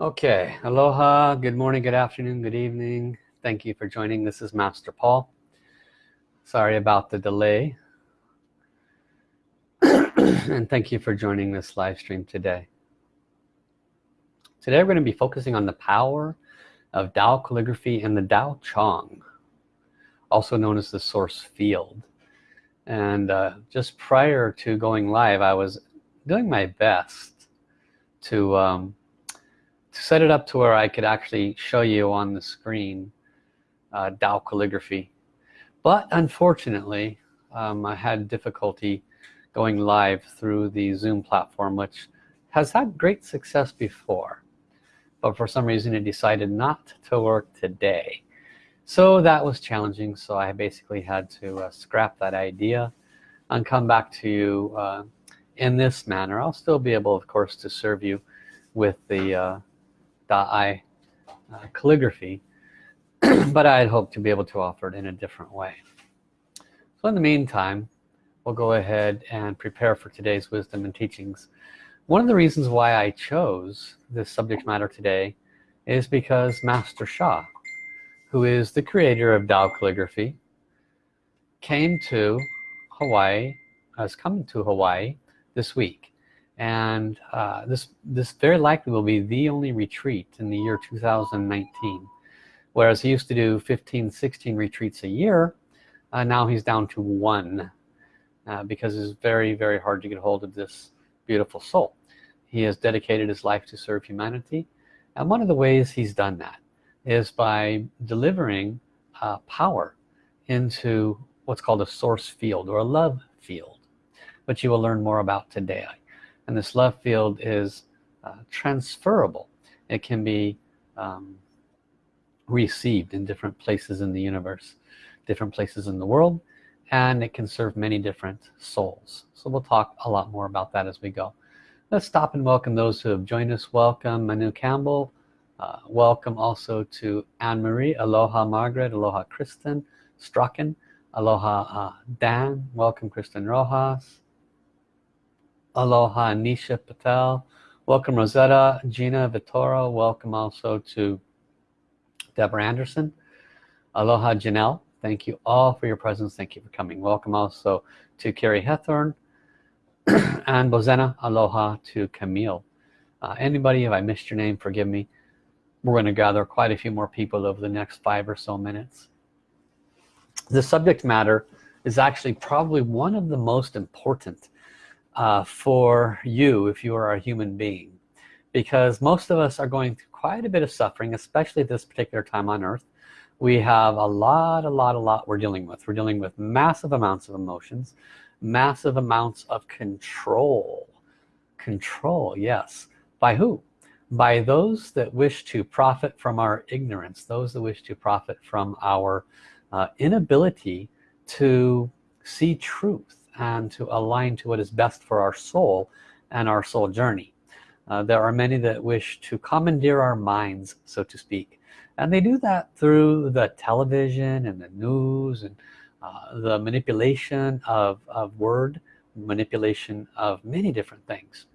Okay, aloha, good morning, good afternoon, good evening. Thank you for joining. This is Master Paul. Sorry about the delay. and thank you for joining this live stream today. Today we're going to be focusing on the power of Tao calligraphy and the Tao Chang, also known as the source field. And uh, just prior to going live, I was doing my best to um, to set it up to where I could actually show you on the screen uh, Tao calligraphy. But unfortunately um, I had difficulty going live through the zoom platform which has had great success before but for some reason it decided not to work today. So that was challenging so I basically had to uh, scrap that idea and come back to you uh, in this manner. I'll still be able of course to serve you with the uh, I uh, calligraphy but I had hoped to be able to offer it in a different way. So in the meantime we'll go ahead and prepare for today's wisdom and teachings. One of the reasons why I chose this subject matter today is because Master Sha who is the creator of Tao calligraphy came to Hawaii has come to Hawaii this week and uh, this this very likely will be the only retreat in the year 2019 whereas he used to do 15 16 retreats a year uh, now he's down to one uh, because it's very very hard to get hold of this beautiful soul. He has dedicated his life to serve humanity. And one of the ways he's done that is by delivering uh, power into what's called a source field or a love field which you will learn more about today and this love field is uh, transferable. It can be um, received in different places in the universe different places in the world and it can serve many different souls. So we'll talk a lot more about that as we go. Let's stop and welcome those who have joined us. Welcome Manu Campbell. Uh, welcome also to Anne-Marie aloha Margaret. Aloha Kristen Strachan aloha uh, Dan. Welcome Kristen Rojas Aloha Nisha Patel. Welcome Rosetta, Gina Vittorio. Welcome also to Deborah Anderson. Aloha Janelle. Thank you all for your presence. Thank you for coming. Welcome also to Carrie Hethorn and Bozena. Aloha to Camille. Uh, anybody, if I missed your name, forgive me. We're going to gather quite a few more people over the next five or so minutes. The subject matter is actually probably one of the most important uh, for you if you are a human being. Because most of us are going through quite a bit of suffering especially at this particular time on earth. We have a lot a lot a lot we're dealing with. We're dealing with massive amounts of emotions massive amounts of control. Control yes. By who? By those that wish to profit from our ignorance those that wish to profit from our uh, inability to see truth and to align to what is best for our soul and our soul journey. Uh, there are many that wish to commandeer our minds so to speak and they do that through the television and the news and uh, the manipulation of, of word manipulation of many different things.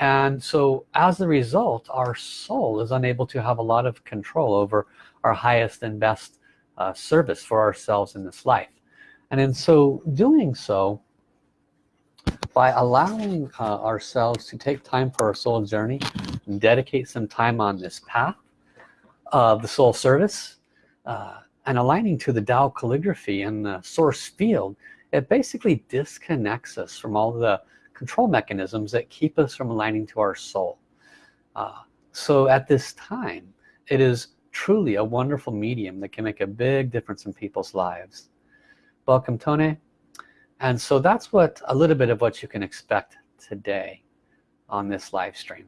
And so as a result our soul is unable to have a lot of control over our highest and best uh, service for ourselves in this life. And in so doing so by allowing uh, ourselves to take time for our soul journey and dedicate some time on this path of the soul service uh, and aligning to the Tao calligraphy and the source field it basically disconnects us from all the control mechanisms that keep us from aligning to our soul. Uh, so at this time it is truly a wonderful medium that can make a big difference in people's lives. Welcome Tone and so that's what a little bit of what you can expect today on this live stream.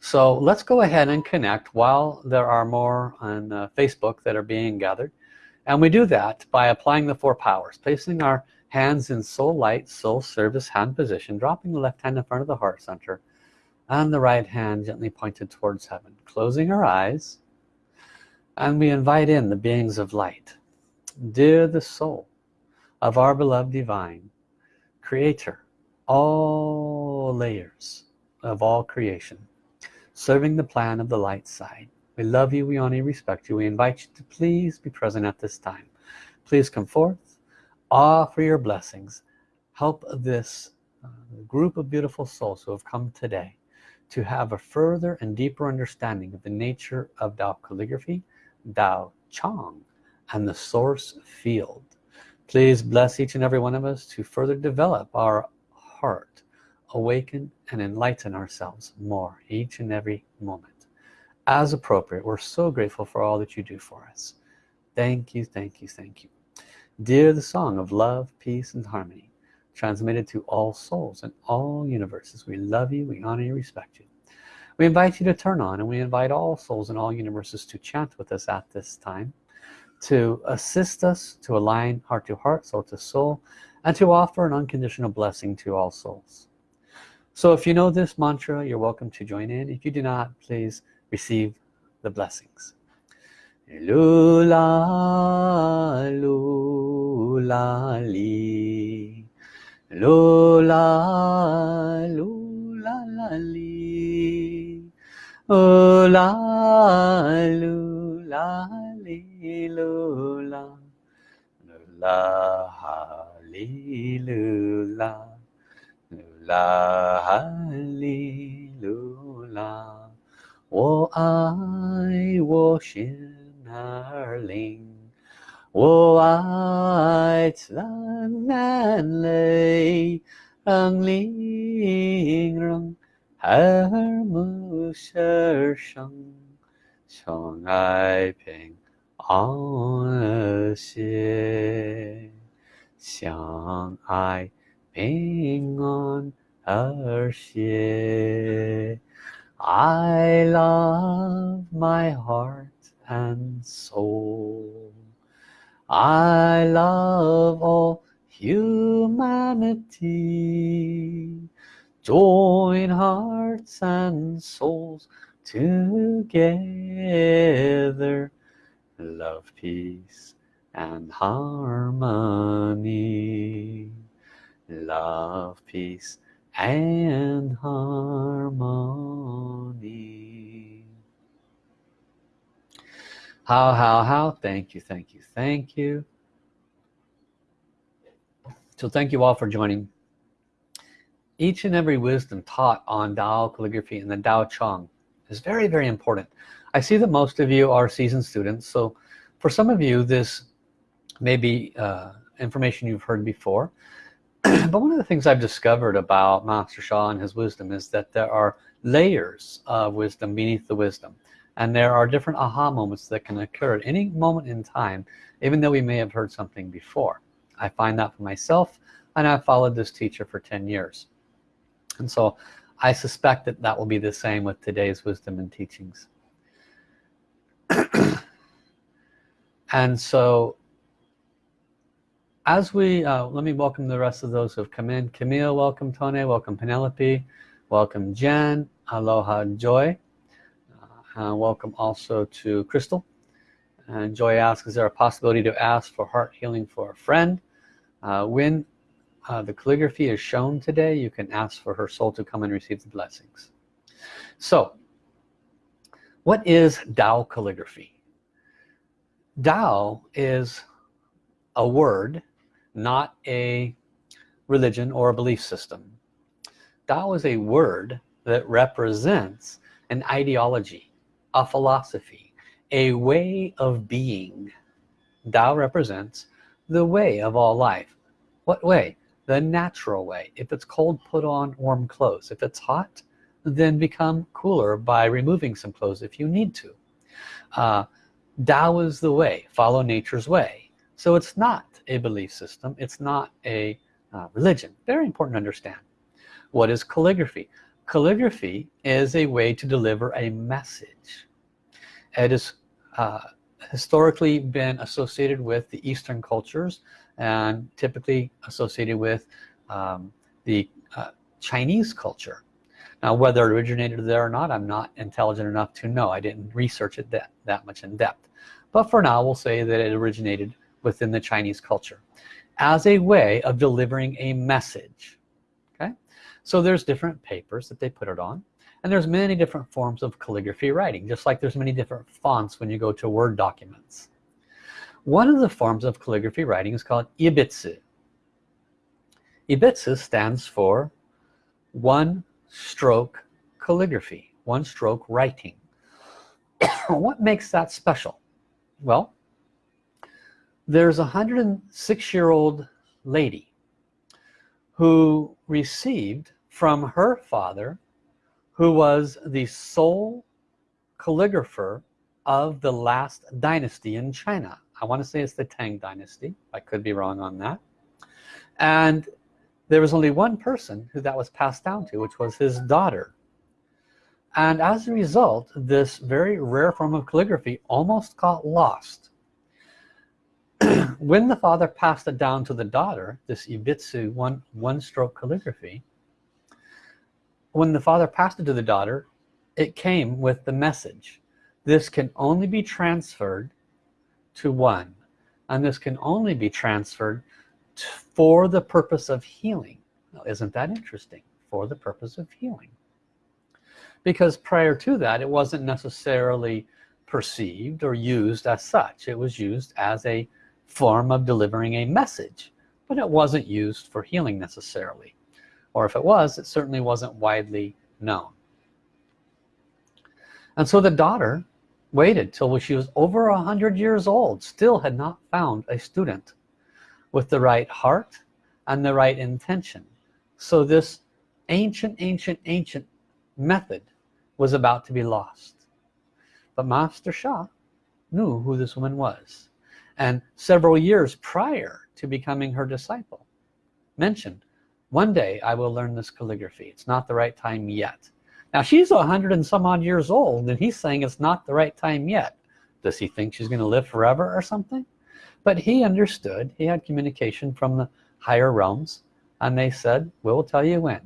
So let's go ahead and connect while there are more on uh, Facebook that are being gathered. And we do that by applying the four powers placing our hands in soul light soul service hand position dropping the left hand in front of the heart center and the right hand gently pointed towards heaven closing our eyes. And we invite in the beings of light. Dear the soul of our beloved divine creator all layers of all creation serving the plan of the light side. We love you. We honor you. Respect you. We invite you to please be present at this time. Please come forth. Offer your blessings. Help this uh, group of beautiful souls who have come today to have a further and deeper understanding of the nature of Tao calligraphy Tao Chang and the source field please bless each and every one of us to further develop our heart awaken and enlighten ourselves more each and every moment. As appropriate we're so grateful for all that you do for us. Thank you thank you thank you. Dear the song of love peace and harmony transmitted to all souls and all universes we love you we honor you respect you. We invite you to turn on and we invite all souls in all universes to chant with us at this time to assist us to align heart to heart soul to soul and to offer an unconditional blessing to all souls. So if you know this mantra you're welcome to join in. If you do not please receive the blessings. Lula lula li. Lula lula li. Lula lula 哩啦，啦哈利路啦，啦哈利路啦，我爱我心儿灵。我爱灿烂泪，让灵人目舌声，宠爱平安和谐，相爱平安和谐。I love my heart and soul I love all humanity join hearts and souls together love peace and harmony. Love peace and harmony. How how how? Thank you thank you thank you. So thank you all for joining. Each and every wisdom taught on Tao calligraphy and the Tao Chong is very very important I see that most of you are seasoned students so for some of you this may be uh, information you've heard before. But one of the things I've discovered about Master Sha and his wisdom is that there are layers of wisdom beneath the wisdom and there are different aha moments that can occur at any moment in time even though we may have heard something before. I find that for myself and I've followed this teacher for 10 years. And so I suspect that that will be the same with today's wisdom and teachings and so as we uh, let me welcome the rest of those who have come in. Camille welcome. Tony welcome. Penelope welcome. Jen aloha Joy. Uh, welcome also to Crystal. And Joy asks is there a possibility to ask for heart healing for a friend? Uh, when uh, the calligraphy is shown today you can ask for her soul to come and receive the blessings. So what is Tao calligraphy? Tao is a word not a religion or a belief system. Tao is a word that represents an ideology a philosophy a way of being. Tao represents the way of all life. What way? The natural way. If it's cold put on warm clothes. If it's hot then become cooler by removing some clothes if you need to. Uh, Tao is the way. Follow nature's way. So it's not a belief system. It's not a uh, religion. Very important to understand. What is calligraphy? Calligraphy is a way to deliver a message. It has uh, historically been associated with the Eastern cultures and typically associated with um, the uh, Chinese culture now whether it originated there or not I'm not intelligent enough to know. I didn't research it that that much in depth. But for now we'll say that it originated within the Chinese culture as a way of delivering a message okay? So there's different papers that they put it on and there's many different forms of calligraphy writing just like there's many different fonts when you go to Word documents. One of the forms of calligraphy writing is called Ibitsu. Ibitsu stands for one stroke calligraphy one stroke writing. What makes that special? Well there's a 106 year old lady who received from her father who was the sole calligrapher of the last dynasty in China. I want to say it's the Tang dynasty. I could be wrong on that. And there was only one person who that was passed down to which was his daughter. And as a result this very rare form of calligraphy almost got lost. When the father passed it down to the daughter this Ibitsu one one stroke calligraphy when the father passed it to the daughter it came with the message this can only be transferred to one and this can only be transferred for the purpose of healing. Now, isn't that interesting? For the purpose of healing. Because prior to that it wasn't necessarily perceived or used as such. It was used as a form of delivering a message but it wasn't used for healing necessarily. Or if it was it certainly wasn't widely known. And so the daughter waited till she was over a hundred years old still had not found a student with the right heart and the right intention. So this ancient ancient ancient method was about to be lost. But Master Sha knew who this woman was. And several years prior to becoming her disciple mentioned one day I will learn this calligraphy. It's not the right time yet. Now she's a hundred and some odd years old and he's saying it's not the right time yet. Does he think she's gonna live forever or something but he understood he had communication from the higher realms and they said we'll tell you when.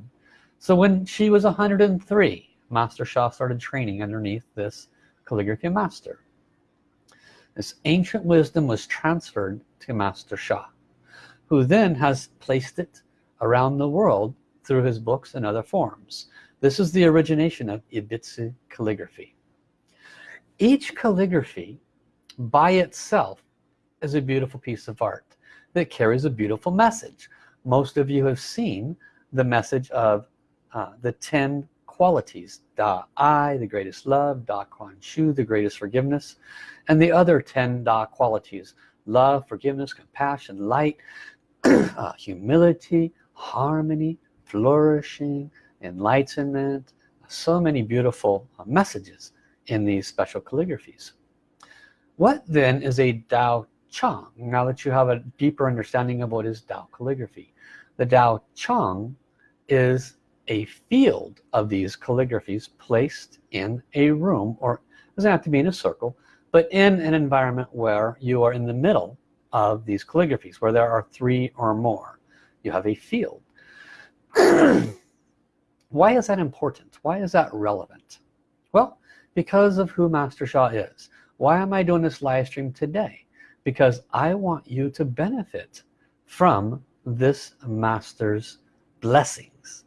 So when she was 103 Master Sha started training underneath this calligraphy master. This ancient wisdom was transferred to Master Sha who then has placed it around the world through his books and other forms. This is the origination of Ibitsu calligraphy. Each calligraphy by itself is a beautiful piece of art that carries a beautiful message. Most of you have seen the message of uh, the 10 qualities Da I the greatest love Da Kuan Shu the greatest forgiveness and the other 10 Da qualities love forgiveness compassion light uh, humility harmony flourishing enlightenment so many beautiful uh, messages in these special calligraphies. What then is a Dao Chang. Now that you have a deeper understanding of what is Dao calligraphy the Dao Chang is a field of these calligraphies placed in a room or doesn't have to be in a circle but in an environment where you are in the middle of these calligraphies where there are three or more. You have a field. Why is that important? Why is that relevant? Well because of who Master Sha is. Why am I doing this live stream today because I want you to benefit from this master's blessings.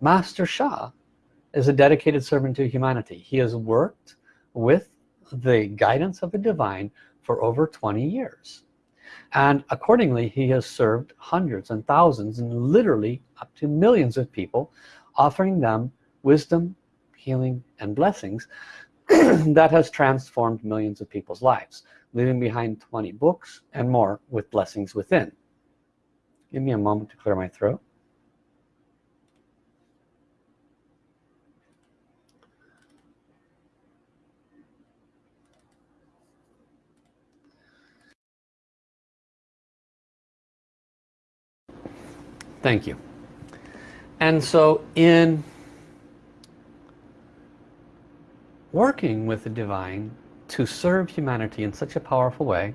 Master Sha is a dedicated servant to humanity. He has worked with the guidance of the divine for over 20 years. And accordingly he has served hundreds and thousands and literally up to millions of people offering them wisdom healing and blessings that has transformed millions of people's lives leaving behind 20 books and more with blessings within. Give me a moment to clear my throat. Thank you. And so in working with the divine to serve humanity in such a powerful way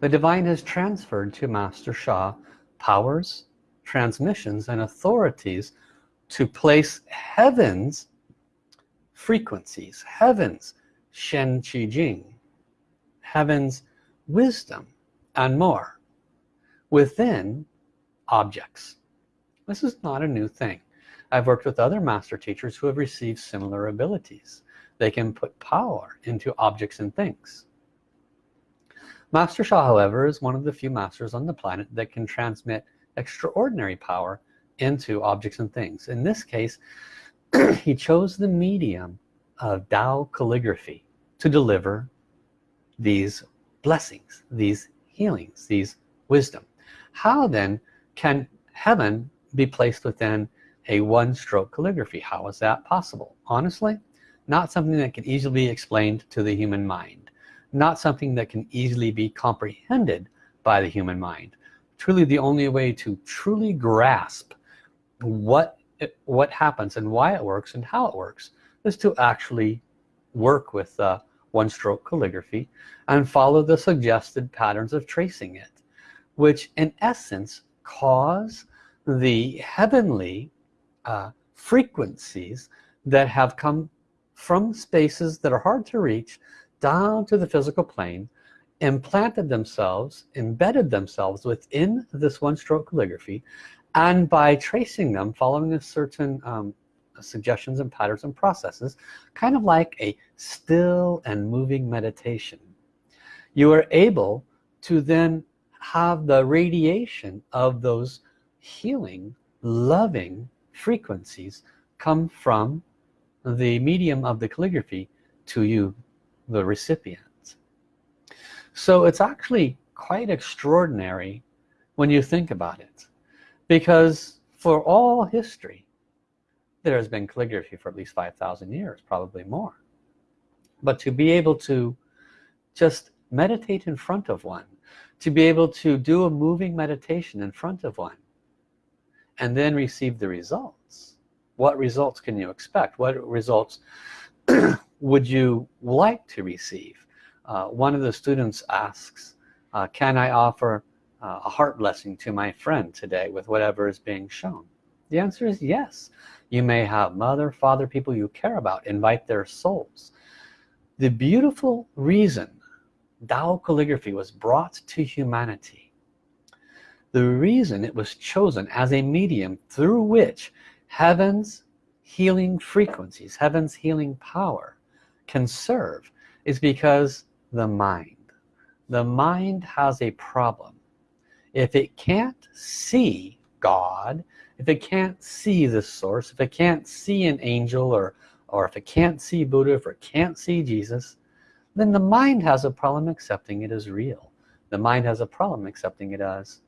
the divine has transferred to Master Sha powers transmissions and authorities to place heavens frequencies heavens Shen Qi Jing heavens wisdom and more within objects. This is not a new thing. I've worked with other master teachers who have received similar abilities they can put power into objects and things. Master Sha however is one of the few masters on the planet that can transmit extraordinary power into objects and things. In this case he chose the medium of Tao calligraphy to deliver these blessings these healings these wisdom. How then can heaven be placed within a one-stroke calligraphy? How is that possible? Honestly not something that can easily be explained to the human mind not something that can easily be comprehended by the human mind. Truly the only way to truly grasp what it, what happens and why it works and how it works is to actually work with uh, one stroke calligraphy and follow the suggested patterns of tracing it which in essence cause the heavenly uh, frequencies that have come from spaces that are hard to reach down to the physical plane implanted themselves embedded themselves within this one stroke calligraphy. And by tracing them following a certain um, suggestions and patterns and processes kind of like a still and moving meditation you are able to then have the radiation of those healing loving frequencies come from the medium of the calligraphy to you the recipient so it's actually quite extraordinary when you think about it because for all history there has been calligraphy for at least 5,000 years probably more. But to be able to just meditate in front of one to be able to do a moving meditation in front of one and then receive the results what results can you expect? What results would you like to receive? Uh, one of the students asks uh, can I offer uh, a heart blessing to my friend today with whatever is being shown? The answer is yes. You may have mother father people you care about invite their souls. The beautiful reason Tao calligraphy was brought to humanity the reason it was chosen as a medium through which heaven's healing frequencies heaven's healing power can serve is because the mind the mind has a problem. If it can't see God if it can't see the source if it can't see an angel or or if it can't see Buddha if it can't see Jesus then the mind has a problem accepting it as real. The mind has a problem accepting it as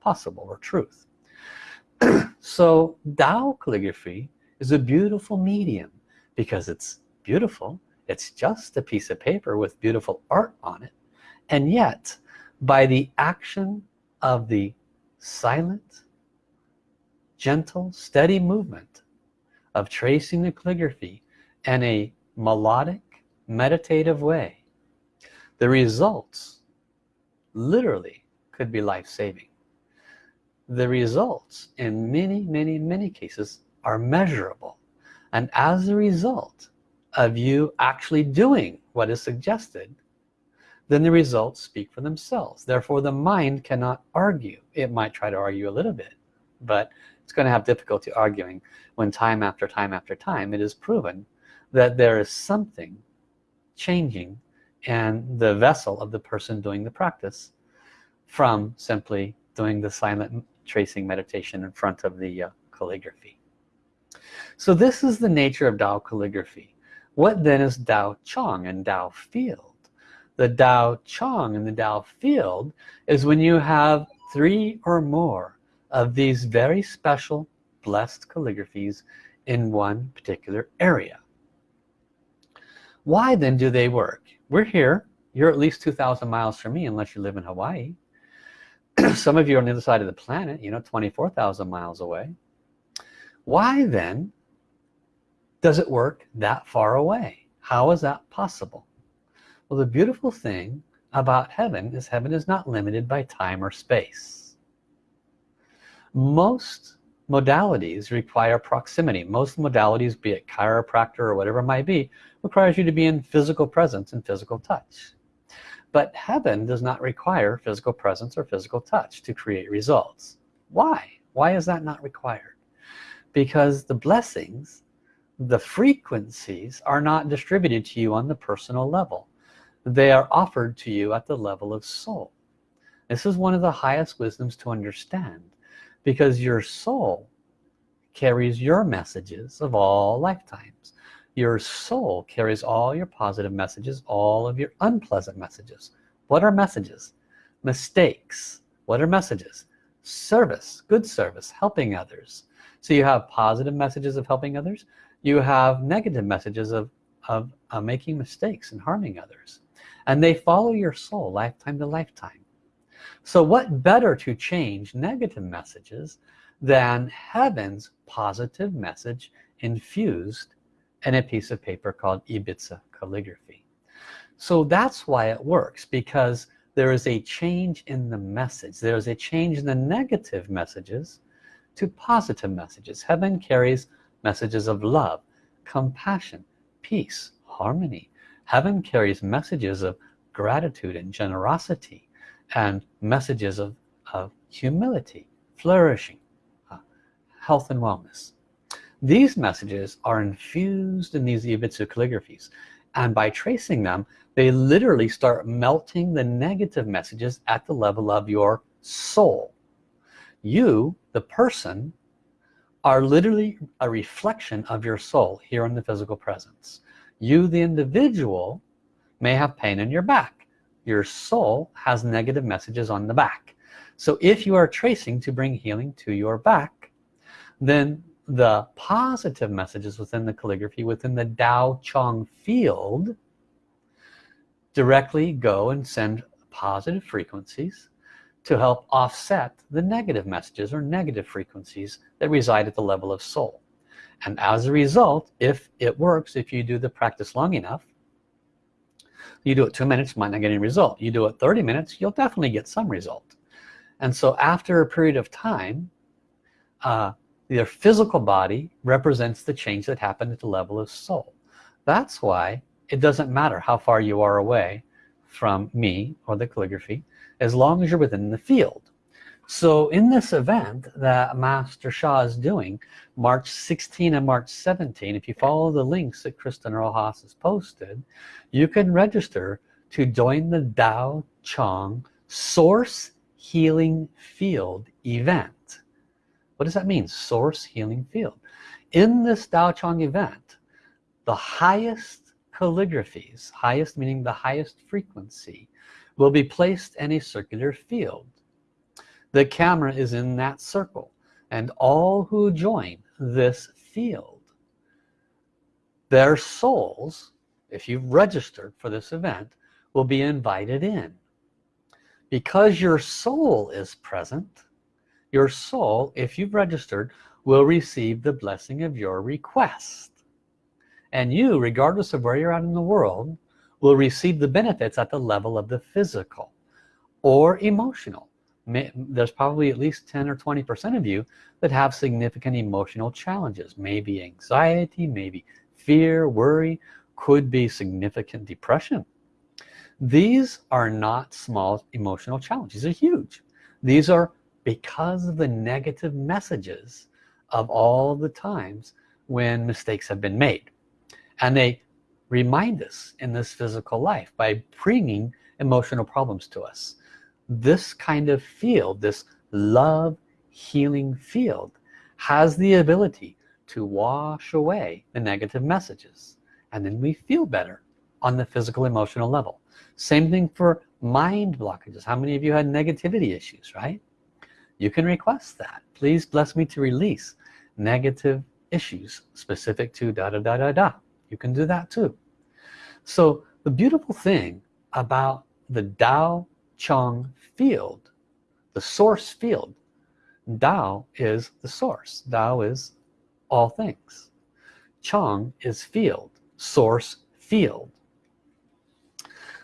possible or truth so Tao calligraphy is a beautiful medium because it's beautiful it's just a piece of paper with beautiful art on it and yet by the action of the silent gentle steady movement of tracing the calligraphy in a melodic meditative way the results literally could be life-saving the results in many many many cases are measurable. And as a result of you actually doing what is suggested then the results speak for themselves. Therefore the mind cannot argue. It might try to argue a little bit but it's going to have difficulty arguing when time after time after time it is proven that there is something changing and the vessel of the person doing the practice from simply doing the silent tracing meditation in front of the uh, calligraphy. So this is the nature of Tao calligraphy. What then is Tao Chong and Tao field? The Tao Chong and the Tao field is when you have three or more of these very special blessed calligraphies in one particular area. Why then do they work? We're here. You're at least 2,000 miles from me unless you live in Hawaii some of you are on the other side of the planet you know 24,000 miles away. Why then does it work that far away? How is that possible? Well the beautiful thing about heaven is heaven is not limited by time or space. Most modalities require proximity. Most modalities be it chiropractor or whatever it might be requires you to be in physical presence and physical touch but heaven does not require physical presence or physical touch to create results. Why? Why is that not required? Because the blessings the frequencies are not distributed to you on the personal level. They are offered to you at the level of soul. This is one of the highest wisdoms to understand because your soul carries your messages of all lifetimes your soul carries all your positive messages all of your unpleasant messages. What are messages? Mistakes. What are messages? Service good service helping others. So you have positive messages of helping others. You have negative messages of, of uh, making mistakes and harming others. And they follow your soul lifetime to lifetime. So what better to change negative messages than heaven's positive message infused in a piece of paper called Ibitsu calligraphy. So that's why it works because there is a change in the message. There is a change in the negative messages to positive messages. Heaven carries messages of love compassion peace harmony. Heaven carries messages of gratitude and generosity and messages of, of humility flourishing uh, health and wellness these messages are infused in these Ibitsu calligraphies and by tracing them they literally start melting the negative messages at the level of your soul. You the person are literally a reflection of your soul here in the physical presence. You the individual may have pain in your back. Your soul has negative messages on the back. So if you are tracing to bring healing to your back then the positive messages within the calligraphy within the Dao Chong field directly go and send positive frequencies to help offset the negative messages or negative frequencies that reside at the level of soul. And as a result if it works if you do the practice long enough you do it two minutes might not get any result. You do it 30 minutes you'll definitely get some result. And so after a period of time uh, your physical body represents the change that happened at the level of soul. That's why it doesn't matter how far you are away from me or the calligraphy as long as you're within the field. So in this event that Master Sha is doing March 16 and March 17 if you follow the links that Kristen Rojas has posted you can register to join the Dao Chong Source Healing Field event what does that mean? Source healing field. In this Tao Chang event the highest calligraphies highest meaning the highest frequency will be placed in a circular field. The camera is in that circle and all who join this field their souls if you've registered for this event will be invited in. Because your soul is present your soul if you've registered will receive the blessing of your request. And you regardless of where you're at in the world will receive the benefits at the level of the physical or emotional. There's probably at least 10 or 20 percent of you that have significant emotional challenges. Maybe anxiety maybe fear worry could be significant depression. These are not small emotional challenges. These are huge. These are because of the negative messages of all the times when mistakes have been made. And they remind us in this physical life by bringing emotional problems to us. This kind of field this love healing field has the ability to wash away the negative messages. And then we feel better on the physical emotional level. Same thing for mind blockages. How many of you had negativity issues right you can request that. Please bless me to release negative issues specific to da da da da da. You can do that too. So the beautiful thing about the Dao Chong field the source field Dao is the source. Dao is all things. Chong is field source field.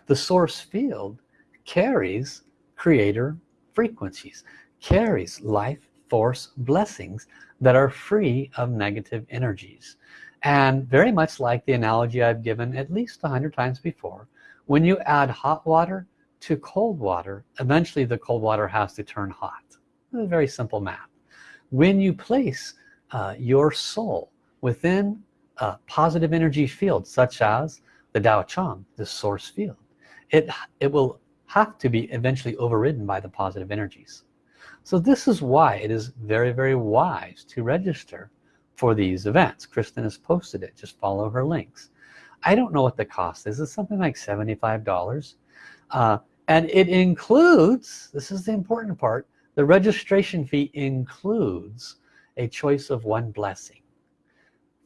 The source field carries creator frequencies carries life force blessings that are free of negative energies and very much like the analogy I've given at least a hundred times before when you add hot water to cold water eventually the cold water has to turn hot A very simple math when you place uh, your soul within a positive energy field such as the Tao Chang, the source field. It, it will have to be eventually overridden by the positive energies. So this is why it is very, very wise to register for these events. Kristen has posted it. Just follow her links. I don't know what the cost is. It's something like $75. Uh, and it includes, this is the important part, the registration fee includes a choice of one blessing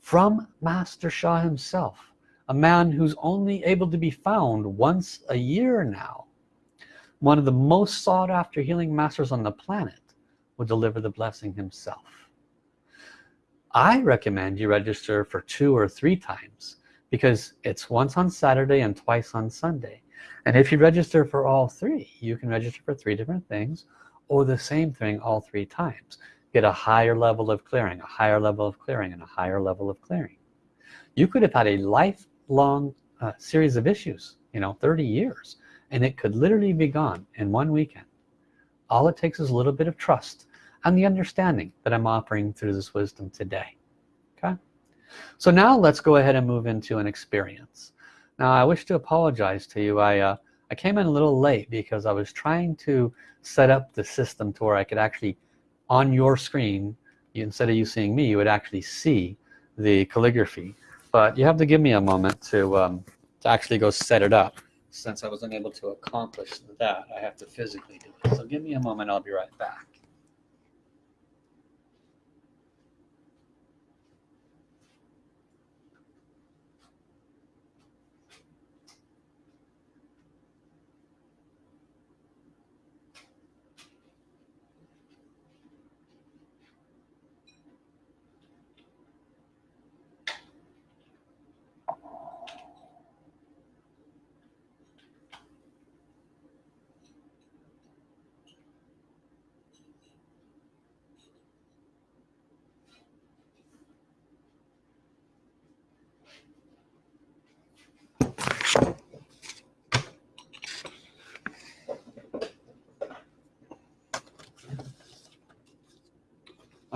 from Master Sha himself a man who's only able to be found once a year now one of the most sought after healing masters on the planet will deliver the blessing himself. I recommend you register for two or three times because it's once on Saturday and twice on Sunday. And if you register for all three you can register for three different things or the same thing all three times. Get a higher level of clearing a higher level of clearing and a higher level of clearing. You could have had a lifelong uh, series of issues you know 30 years and it could literally be gone in one weekend. All it takes is a little bit of trust and the understanding that I'm offering through this wisdom today okay? So now let's go ahead and move into an experience. Now I wish to apologize to you. I uh, I came in a little late because I was trying to set up the system to where I could actually on your screen instead of you seeing me you would actually see the calligraphy. But you have to give me a moment to um, to actually go set it up since I was unable to accomplish that I have to physically do it. So give me a moment I'll be right back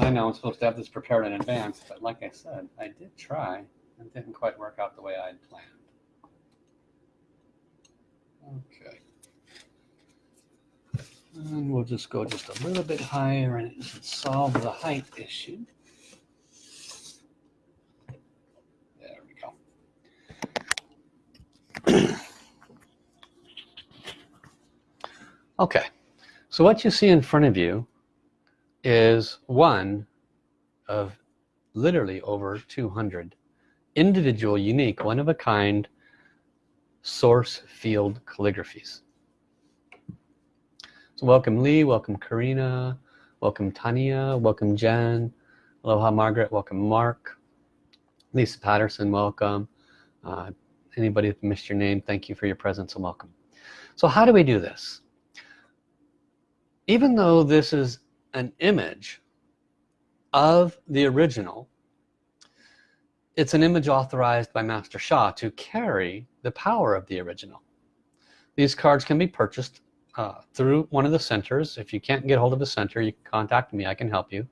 I know I'm supposed to have this prepared in advance, but like I said, I did try and didn't quite work out the way I'd planned. Okay. And we'll just go just a little bit higher and it should solve the height issue. There we go. okay, so what you see in front of you is one of literally over 200 individual unique one-of-a-kind source field calligraphies. So welcome Lee welcome Karina welcome Tanya welcome Jen aloha Margaret welcome Mark Lisa Patterson welcome. Uh, anybody that missed your name thank you for your presence and welcome. So how do we do this? Even though this is an image of the original. It's an image authorized by Master Sha to carry the power of the original. These cards can be purchased uh, through one of the centers. If you can't get hold of a center you can contact me. I can help you.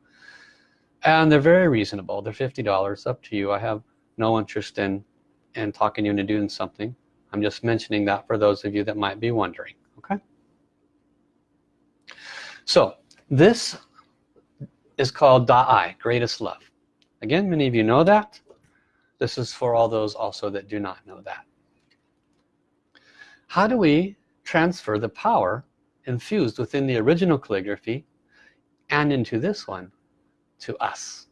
And they're very reasonable. They're $50 up to you. I have no interest in in talking you into doing something. I'm just mentioning that for those of you that might be wondering. Okay? So this is called Da'ai, greatest love. Again, many of you know that. This is for all those also that do not know that. How do we transfer the power infused within the original calligraphy and into this one to us?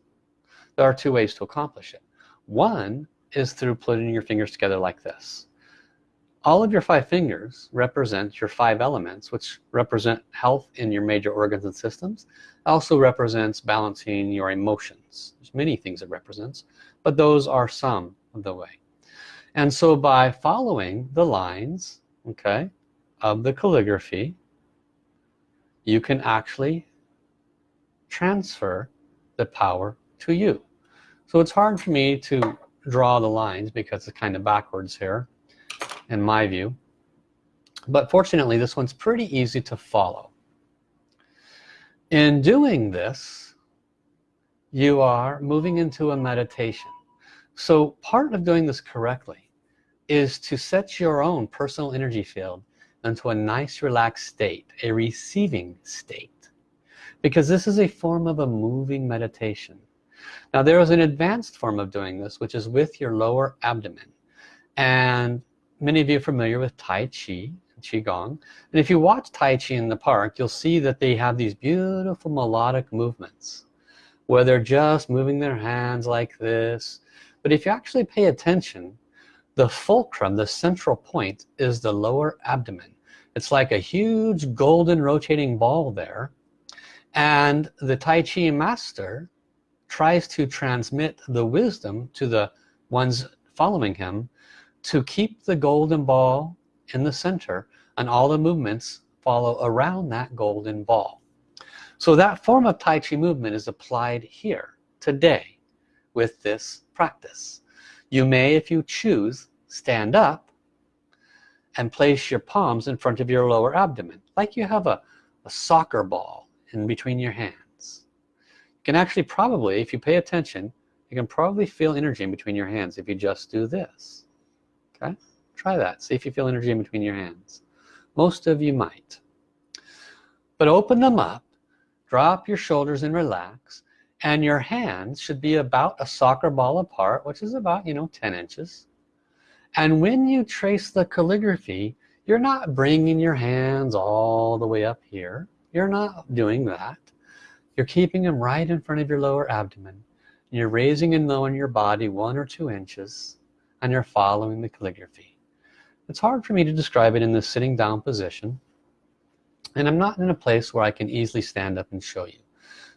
There are two ways to accomplish it. One is through putting your fingers together like this all of your five fingers represent your five elements which represent health in your major organs and systems. Also represents balancing your emotions. There's many things it represents but those are some of the way. And so by following the lines okay of the calligraphy you can actually transfer the power to you. So it's hard for me to draw the lines because it's kind of backwards here in my view. But fortunately this one's pretty easy to follow. In doing this you are moving into a meditation. So part of doing this correctly is to set your own personal energy field into a nice relaxed state a receiving state. Because this is a form of a moving meditation. Now there is an advanced form of doing this which is with your lower abdomen. And many of you are familiar with Tai Chi Qigong. And if you watch Tai Chi in the park you'll see that they have these beautiful melodic movements where they're just moving their hands like this. But if you actually pay attention the fulcrum the central point is the lower abdomen. It's like a huge golden rotating ball there. And the Tai Chi master tries to transmit the wisdom to the ones following him to keep the golden ball in the center and all the movements follow around that golden ball. So that form of Tai Chi movement is applied here today with this practice. You may if you choose stand up and place your palms in front of your lower abdomen like you have a, a soccer ball in between your hands. You can actually probably if you pay attention you can probably feel energy in between your hands if you just do this okay try that. See if you feel energy in between your hands. Most of you might. But open them up drop your shoulders and relax and your hands should be about a soccer ball apart which is about you know 10 inches. And when you trace the calligraphy you're not bringing your hands all the way up here. You're not doing that. You're keeping them right in front of your lower abdomen. You're raising and lowering your body one or two inches and you're following the calligraphy. It's hard for me to describe it in this sitting down position and I'm not in a place where I can easily stand up and show you.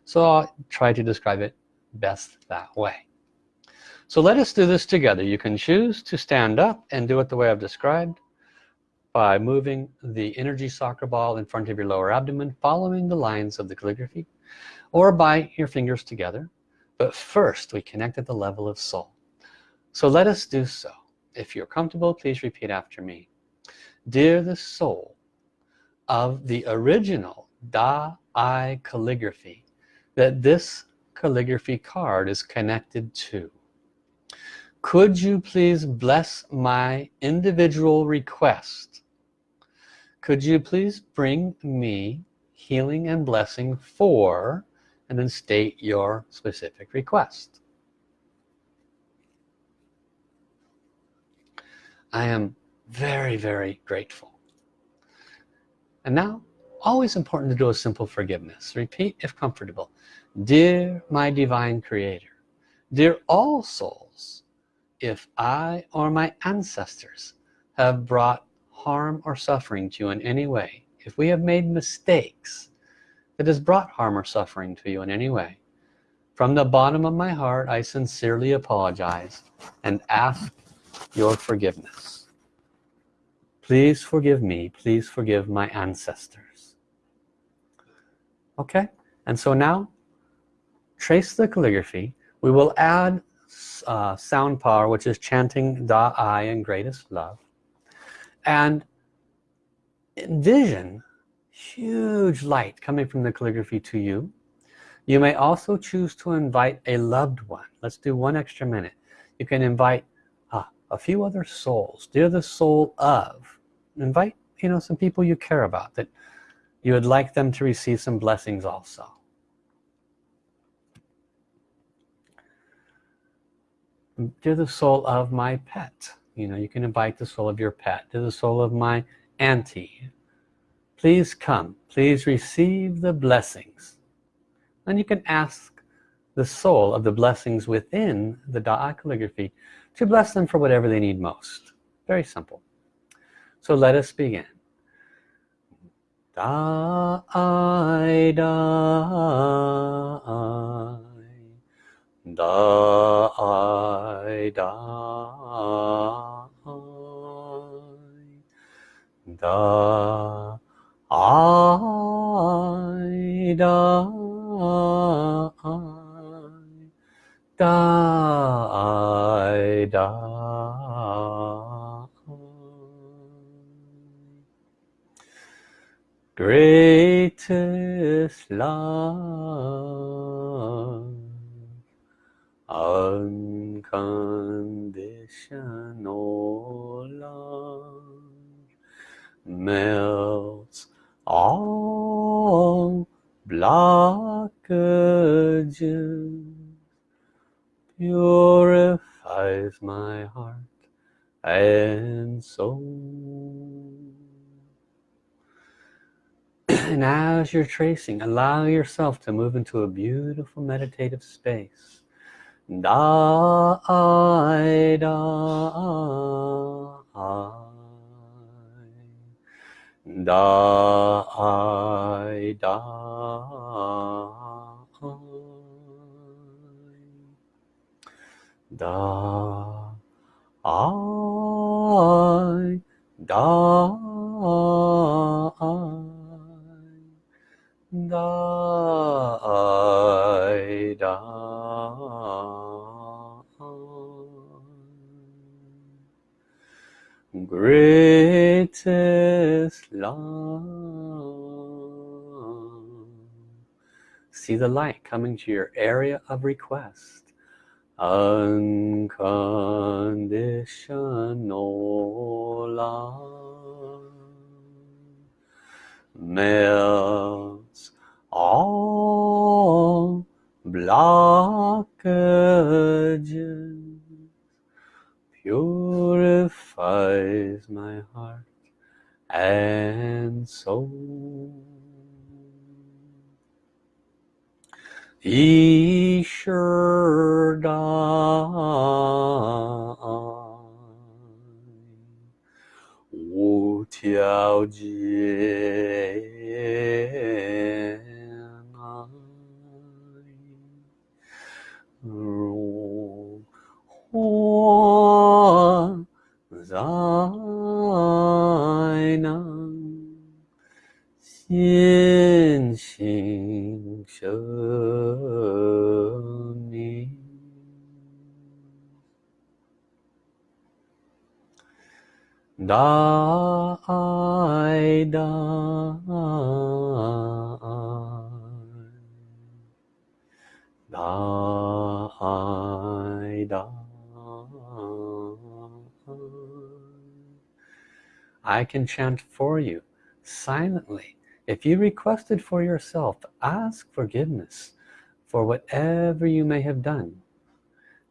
So I'll try to describe it best that way. So let us do this together. You can choose to stand up and do it the way I've described by moving the energy soccer ball in front of your lower abdomen following the lines of the calligraphy or by your fingers together. But first we connect at the level of soul so let us do so if you're comfortable please repeat after me dear the soul of the original Da I calligraphy that this calligraphy card is connected to. Could you please bless my individual request? Could you please bring me healing and blessing for and then state your specific request. I am very very grateful. And now always important to do a simple forgiveness. Repeat if comfortable. Dear my divine creator dear all souls if I or my ancestors have brought harm or suffering to you in any way if we have made mistakes that has brought harm or suffering to you in any way from the bottom of my heart I sincerely apologize and ask your forgiveness. Please forgive me. Please forgive my ancestors. Okay? And so now trace the calligraphy. We will add uh, sound power which is chanting Da I and greatest love. And envision huge light coming from the calligraphy to you. You may also choose to invite a loved one. Let's do one extra minute. You can invite a few other souls. Dear the soul of invite you know some people you care about that you would like them to receive some blessings also. To the soul of my pet. You know you can invite the soul of your pet. To the soul of my auntie. Please come. Please receive the blessings. And you can ask the soul of the blessings within the Da'a calligraphy to bless them for whatever they need most. Very simple. So let us begin. Da I da I. Da I da da da da Vedanta. Greatest love, unconditional love melts all blockages purifies purifies my heart and soul. And as you're tracing allow yourself to move into a beautiful meditative space. Da I da da I da da I da da I da greatest love. See the light coming to your area of request unconditional love melts all blockages purifies my heart and soul. Ishurda Da I Da Da I Da. I can chant for you silently. If you requested for yourself ask forgiveness for whatever you may have done.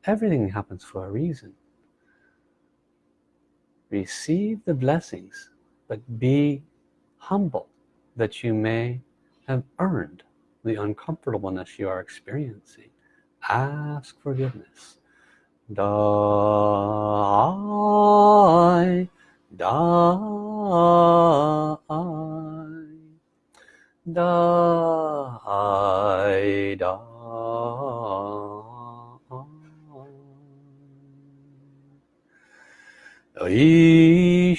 Everything happens for a reason receive the blessings but be humble that you may have earned the uncomfortableness you are experiencing. Ask forgiveness. Die die die die Yi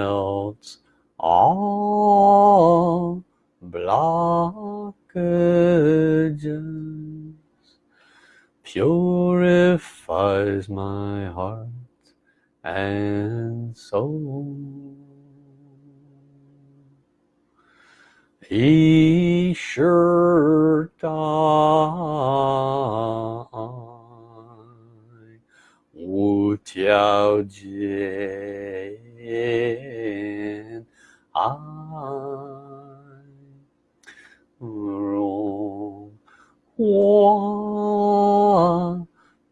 melts all blockages purifies my heart and soul. He sure died. 无条怜爱如花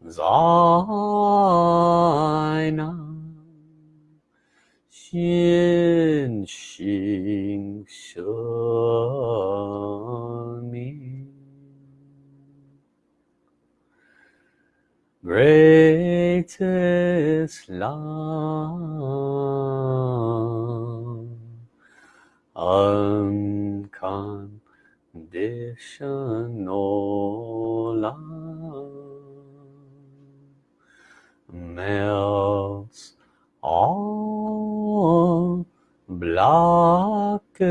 在那先行舍命。Greatest love. Unconditional love melts all blockages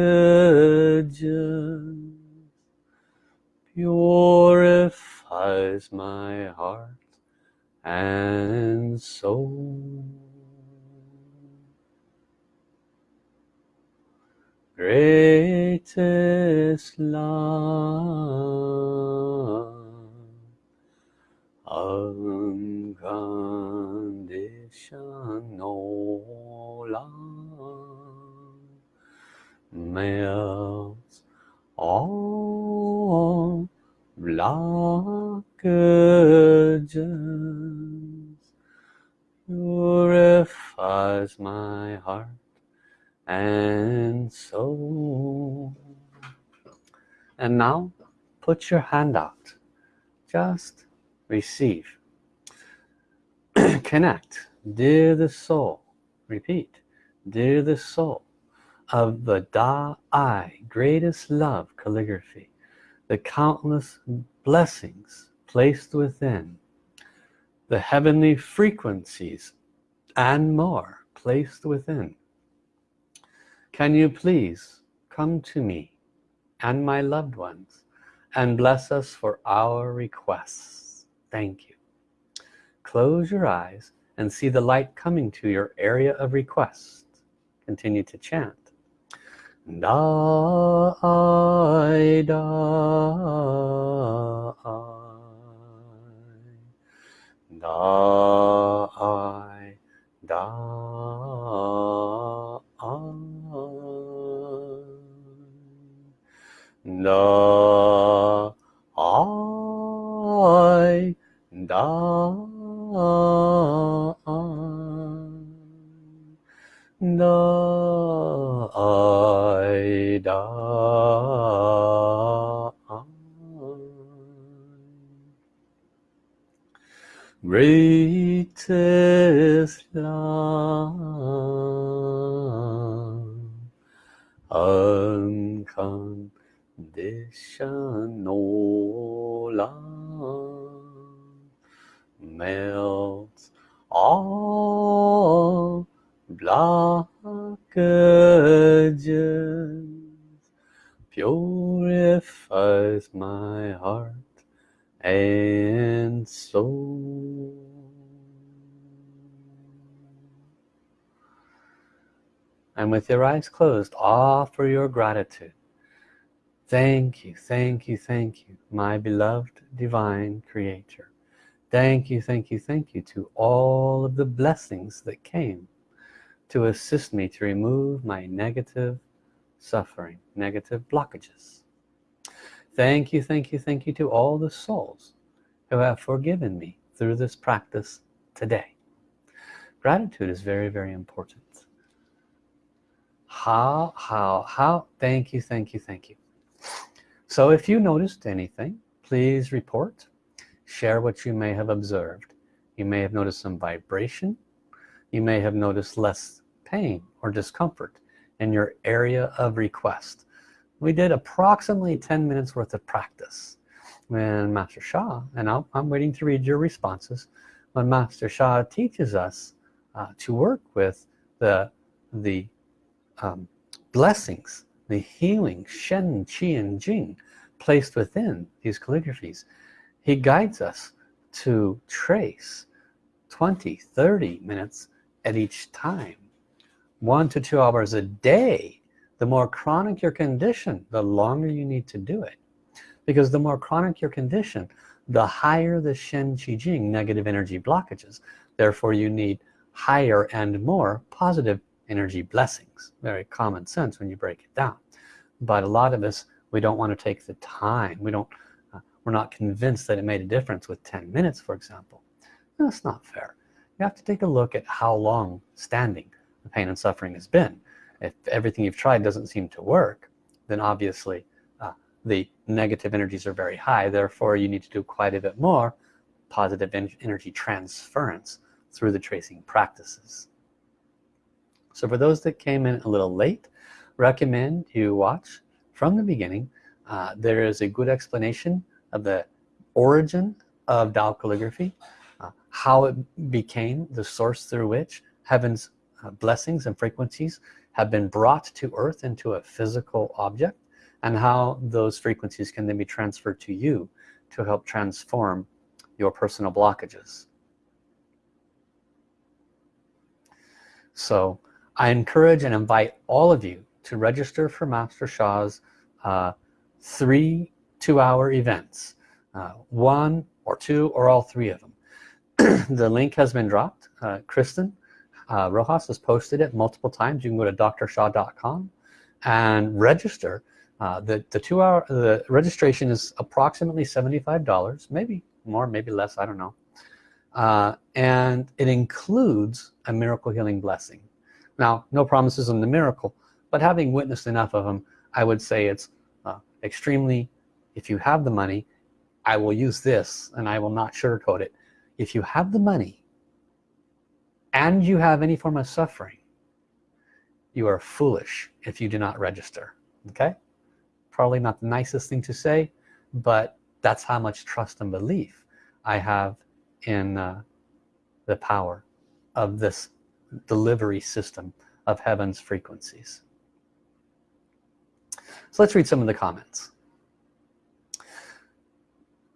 purifies my heart and soul. Greatest love, unconditional love melts all blockages put your hand out. Just receive. Connect. Dear the soul. Repeat. Dear the soul of the Da I greatest love calligraphy. The countless blessings placed within. The heavenly frequencies and more placed within. Can you please come to me and my loved ones and bless us for our requests thank you close your eyes and see the light coming to your area of request continue to chant Da I da I da I da I da da I da greatest love your eyes closed offer your gratitude. Thank you thank you thank you my beloved divine creator. Thank you thank you thank you to all of the blessings that came to assist me to remove my negative suffering negative blockages. Thank you thank you thank you to all the souls who have forgiven me through this practice today. Gratitude is very very important how how how thank you thank you thank you. So if you noticed anything please report share what you may have observed. You may have noticed some vibration. You may have noticed less pain or discomfort in your area of request. We did approximately 10 minutes worth of practice when Master Sha and I'm, I'm waiting to read your responses when Master Sha teaches us uh, to work with the the um, blessings the healing Shen Qi and Jing placed within these calligraphies. He guides us to trace 20 30 minutes at each time. One to two hours a day. The more chronic your condition the longer you need to do it. Because the more chronic your condition the higher the Shen Qi Jing negative energy blockages. Therefore you need higher and more positive energy blessings. Very common sense when you break it down. But a lot of us we don't want to take the time. We don't uh, we're not convinced that it made a difference with 10 minutes for example. That's not fair. You have to take a look at how long standing the pain and suffering has been. If everything you've tried doesn't seem to work then obviously uh, the negative energies are very high. Therefore you need to do quite a bit more positive energy transference through the tracing practices so for those that came in a little late recommend you watch from the beginning. Uh, there is a good explanation of the origin of Tao calligraphy uh, how it became the source through which heaven's uh, blessings and frequencies have been brought to earth into a physical object and how those frequencies can then be transferred to you to help transform your personal blockages. So I encourage and invite all of you to register for Master Sha's uh, three two-hour events uh, one or two or all three of them. The link has been dropped. Uh, Kristen uh, Rojas has posted it multiple times. You can go to drsha.com and register. Uh, the the two hour the registration is approximately $75 maybe more maybe less I don't know. Uh, and it includes a miracle healing blessing now no promises on the miracle but having witnessed enough of them I would say it's uh, extremely if you have the money I will use this and I will not sugarcoat it. If you have the money and you have any form of suffering you are foolish if you do not register okay? Probably not the nicest thing to say but that's how much trust and belief I have in uh, the power of this delivery system of heaven's frequencies. So let's read some of the comments.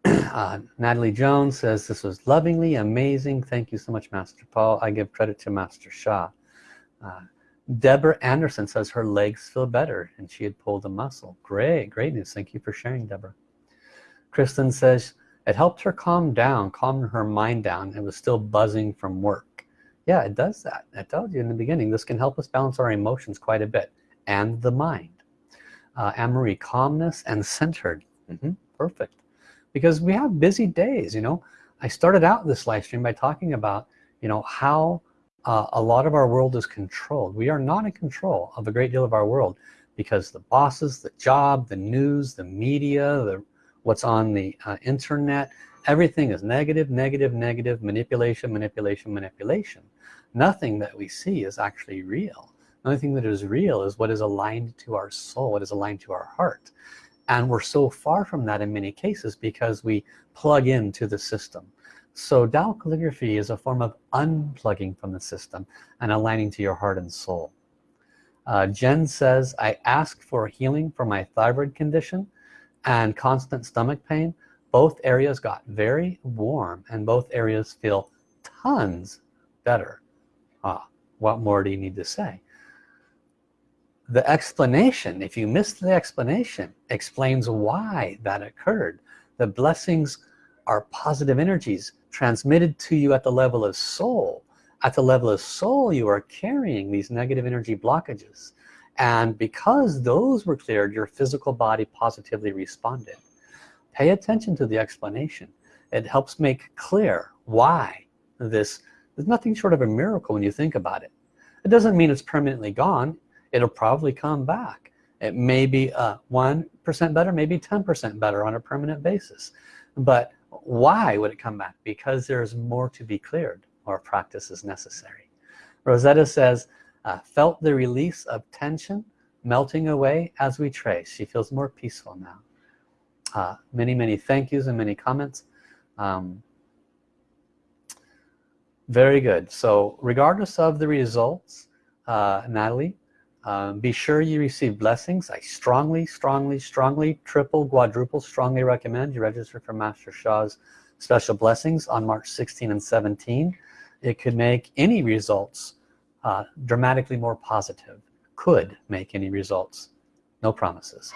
Uh, Natalie Jones says this was lovingly amazing. Thank you so much Master Paul. I give credit to Master Sha. uh, Deborah Anderson says her legs feel better and she had pulled a muscle. Great great news. Thank you for sharing Deborah. Kristen says it helped her calm down calm her mind down. It was still buzzing from work yeah it does that. I told you in the beginning this can help us balance our emotions quite a bit and the mind. Uh, Anne-Marie calmness and centered. Mm -hmm, perfect. Because we have busy days you know. I started out this live stream by talking about you know how uh, a lot of our world is controlled. We are not in control of a great deal of our world because the bosses the job the news the media the what's on the uh, internet everything is negative negative negative manipulation manipulation manipulation. Nothing that we see is actually real. The only thing that is real is what is aligned to our soul what is aligned to our heart. And we're so far from that in many cases because we plug into the system. So Tao calligraphy is a form of unplugging from the system and aligning to your heart and soul. Uh, Jen says I asked for healing for my thyroid condition and constant stomach pain both areas got very warm and both areas feel tons better. Ah what more do you need to say? The explanation if you missed the explanation explains why that occurred. The blessings are positive energies transmitted to you at the level of soul. At the level of soul you are carrying these negative energy blockages. And because those were cleared your physical body positively responded pay attention to the explanation. It helps make clear why this is nothing short of a miracle when you think about it. It doesn't mean it's permanently gone. It'll probably come back. It may be uh, one percent better maybe 10% better on a permanent basis. But why would it come back? Because there's more to be cleared or practice is necessary. Rosetta says uh, felt the release of tension melting away as we trace. She feels more peaceful now uh, many many thank yous and many comments. Um, very good. So regardless of the results uh, Natalie um, be sure you receive blessings. I strongly strongly strongly triple quadruple strongly recommend you register for Master Sha's special blessings on March 16 and 17 it could make any results uh, dramatically more positive. Could make any results. No promises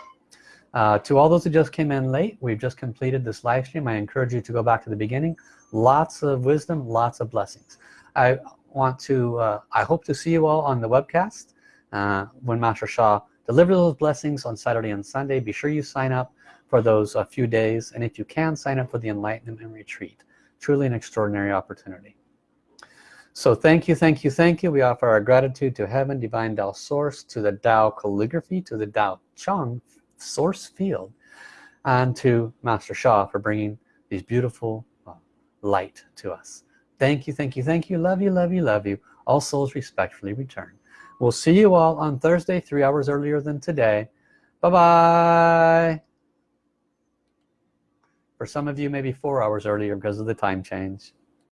uh, to all those who just came in late we've just completed this live stream. I encourage you to go back to the beginning. Lots of wisdom lots of blessings. I want to uh, I hope to see you all on the webcast. Uh, when Master Sha delivers those blessings on Saturday and Sunday be sure you sign up for those a few days. And if you can sign up for the enlightenment and retreat. Truly an extraordinary opportunity. So thank you thank you thank you. We offer our gratitude to heaven divine Tao source to the Tao calligraphy to the Tao Chang source field and to Master Sha for bringing these beautiful uh, light to us. Thank you thank you thank you. Love you love you love you. All souls respectfully return. We'll see you all on Thursday three hours earlier than today. Bye bye for some of you maybe four hours earlier because of the time change